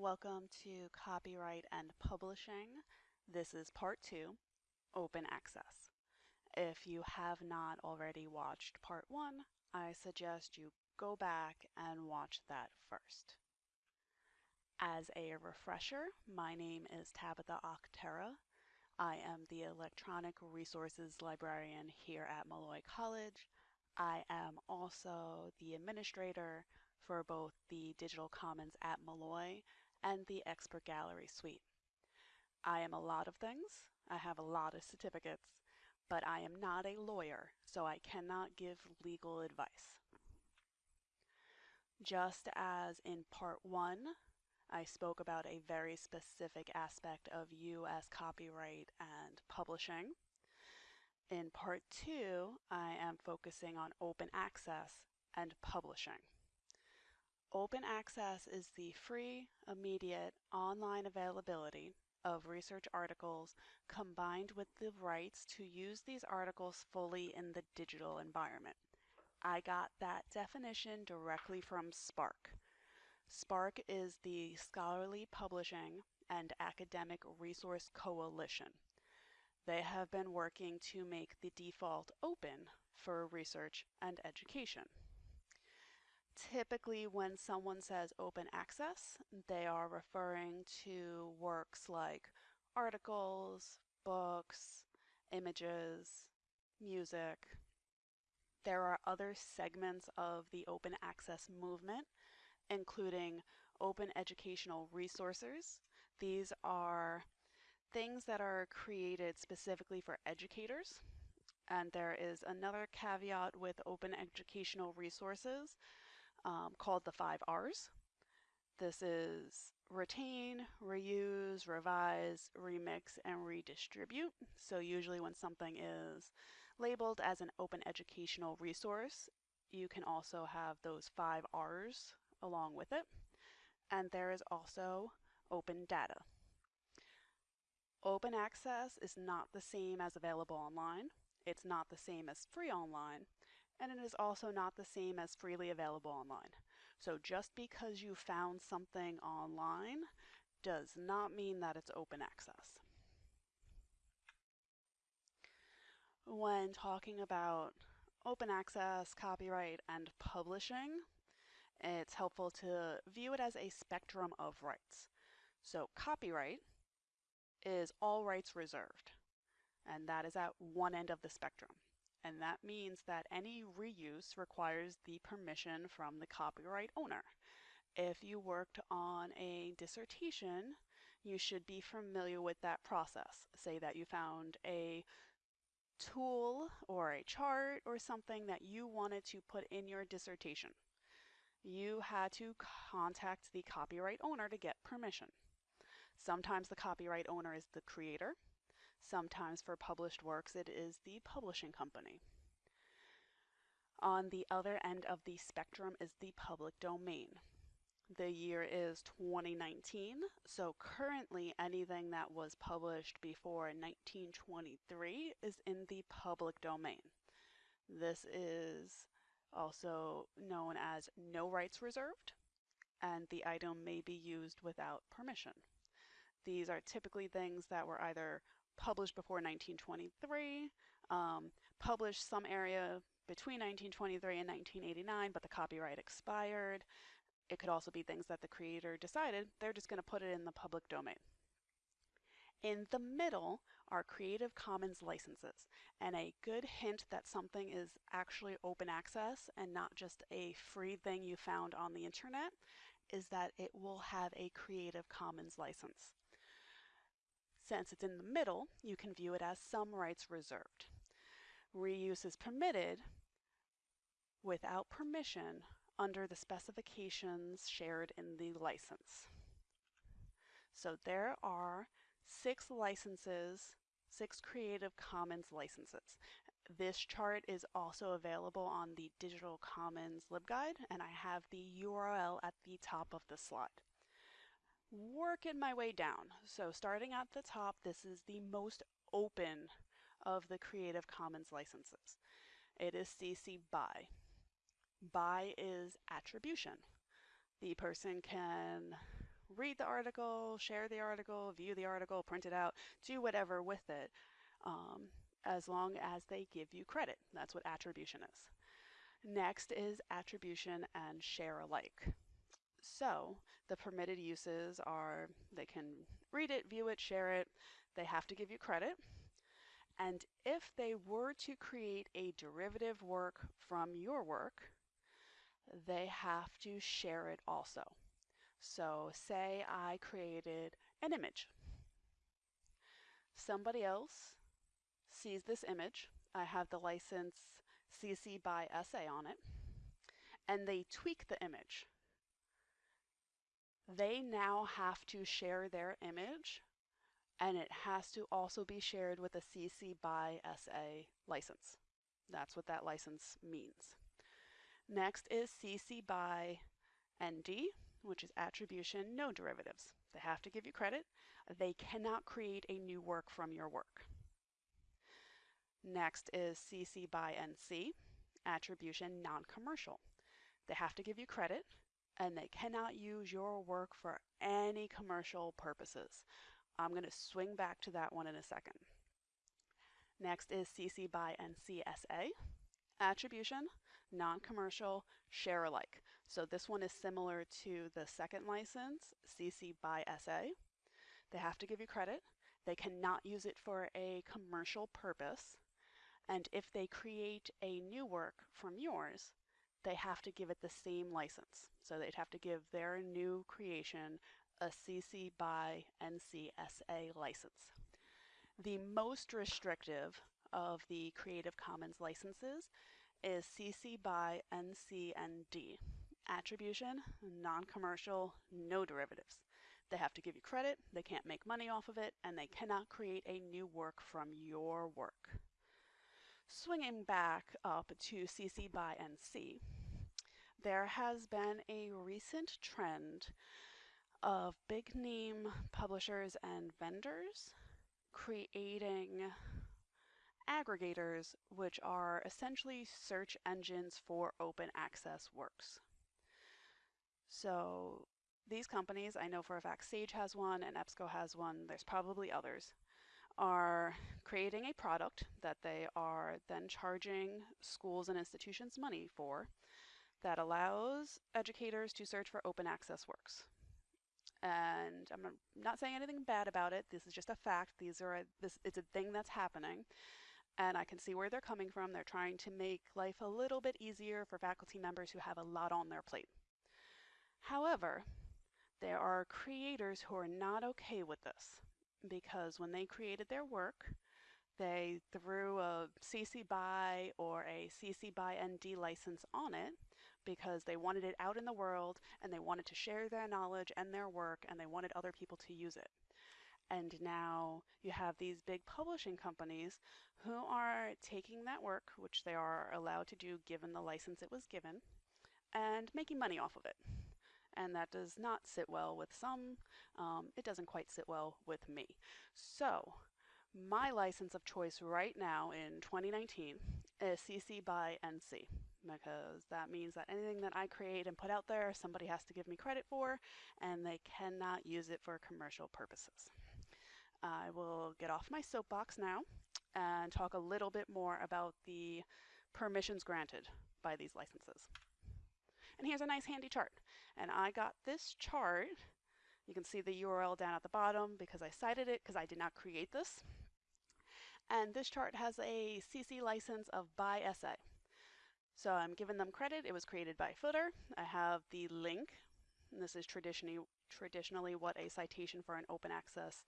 Welcome to Copyright and Publishing. This is part two, Open Access. If you have not already watched part one, I suggest you go back and watch that first. As a refresher, my name is Tabitha Octera. I am the Electronic Resources Librarian here at Molloy College. I am also the administrator for both the Digital Commons at Molloy and the Expert Gallery Suite. I am a lot of things. I have a lot of certificates, but I am not a lawyer, so I cannot give legal advice. Just as in part one, I spoke about a very specific aspect of U.S. copyright and publishing. In part two, I am focusing on open access and publishing. Open access is the free, immediate, online availability of research articles combined with the rights to use these articles fully in the digital environment. I got that definition directly from SPARC. SPARC is the Scholarly Publishing and Academic Resource Coalition. They have been working to make the default open for research and education. Typically, when someone says open access, they are referring to works like articles, books, images, music. There are other segments of the open access movement, including open educational resources. These are things that are created specifically for educators. And there is another caveat with open educational resources um, called the five R's. This is retain, reuse, revise, remix, and redistribute. So usually when something is labeled as an open educational resource, you can also have those five R's along with it. And there is also open data. Open access is not the same as available online. It's not the same as free online and it is also not the same as freely available online. So just because you found something online does not mean that it's open access. When talking about open access, copyright, and publishing, it's helpful to view it as a spectrum of rights. So copyright is all rights reserved, and that is at one end of the spectrum and that means that any reuse requires the permission from the copyright owner. If you worked on a dissertation, you should be familiar with that process. Say that you found a tool or a chart or something that you wanted to put in your dissertation. You had to contact the copyright owner to get permission. Sometimes the copyright owner is the creator, Sometimes for published works it is the publishing company. On the other end of the spectrum is the public domain. The year is 2019, so currently anything that was published before 1923 is in the public domain. This is also known as no rights reserved, and the item may be used without permission. These are typically things that were either published before 1923, um, published some area between 1923 and 1989, but the copyright expired. It could also be things that the creator decided they're just going to put it in the public domain. In the middle are Creative Commons licenses, and a good hint that something is actually open access and not just a free thing you found on the internet is that it will have a Creative Commons license. Since it's in the middle, you can view it as some rights reserved. Reuse is permitted without permission under the specifications shared in the license. So there are six licenses, six Creative Commons licenses. This chart is also available on the Digital Commons LibGuide, and I have the URL at the top of the slide working my way down. So starting at the top, this is the most open of the Creative Commons licenses. It is CC BY. BY is attribution. The person can read the article, share the article, view the article, print it out, do whatever with it, um, as long as they give you credit. That's what attribution is. Next is attribution and share alike. So the permitted uses are they can read it, view it, share it, they have to give you credit. And if they were to create a derivative work from your work, they have to share it also. So say I created an image. Somebody else sees this image. I have the license CC by SA on it, and they tweak the image. They now have to share their image, and it has to also be shared with a CC by SA license. That's what that license means. Next is CC by ND, which is attribution no derivatives. They have to give you credit. They cannot create a new work from your work. Next is CC by NC, attribution non-commercial. They have to give you credit and they cannot use your work for any commercial purposes. I'm going to swing back to that one in a second. Next is CC by NCSA, attribution, non-commercial, share alike. So this one is similar to the second license, CC by SA. They have to give you credit. They cannot use it for a commercial purpose. And if they create a new work from yours, they have to give it the same license. So they'd have to give their new creation a CC by NCSA license. The most restrictive of the Creative Commons licenses is CC by NC and Attribution, non-commercial, no derivatives. They have to give you credit, they can't make money off of it, and they cannot create a new work from your work. Swinging back up to CC by NC, there has been a recent trend of big name publishers and vendors creating aggregators, which are essentially search engines for open access works. So these companies, I know for a fact Sage has one and EBSCO has one, there's probably others, are creating a product that they are then charging schools and institutions money for that allows educators to search for open access works. And I'm not saying anything bad about it. This is just a fact. These are a, this it's a thing that's happening. And I can see where they're coming from. They're trying to make life a little bit easier for faculty members who have a lot on their plate. However, there are creators who are not okay with this because when they created their work, they threw a CC BY or a CC BY ND license on it because they wanted it out in the world and they wanted to share their knowledge and their work and they wanted other people to use it. And now you have these big publishing companies who are taking that work, which they are allowed to do given the license it was given, and making money off of it. And that does not sit well with some. Um, it doesn't quite sit well with me. So my license of choice right now in 2019 is CC by NC because that means that anything that I create and put out there, somebody has to give me credit for, and they cannot use it for commercial purposes. I will get off my soapbox now and talk a little bit more about the permissions granted by these licenses. And here's a nice handy chart. And I got this chart, you can see the URL down at the bottom because I cited it because I did not create this. And this chart has a CC license of by SA. So I'm giving them credit. It was created by Foter. I have the link. this is traditionally, traditionally what a citation for an open access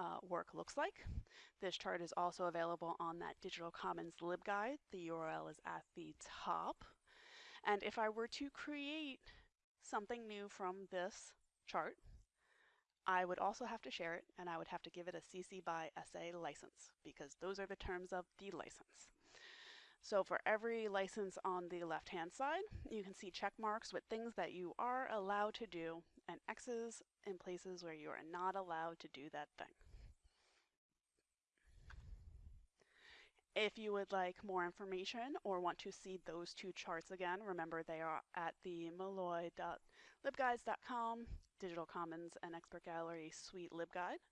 uh, work looks like. This chart is also available on that Digital Commons LibGuide. The URL is at the top. And if I were to create something new from this chart, I would also have to share it and I would have to give it a CC by SA license because those are the terms of the license. So for every license on the left hand side, you can see check marks with things that you are allowed to do and X's in places where you are not allowed to do that thing. If you would like more information or want to see those two charts again, remember they are at the molloy.libguides.com, Digital Commons and Expert Gallery Suite LibGuide.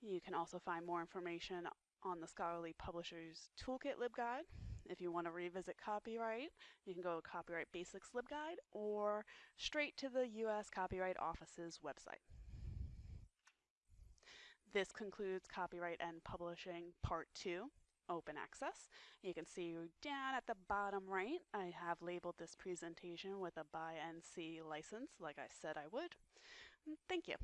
You can also find more information on the Scholarly Publishers Toolkit LibGuide. If you want to revisit copyright, you can go to Copyright Basics LibGuide or straight to the U.S. Copyright Office's website. This concludes Copyright and Publishing Part 2, Open Access. You can see down at the bottom right, I have labeled this presentation with a BY NC license, like I said I would. Thank you.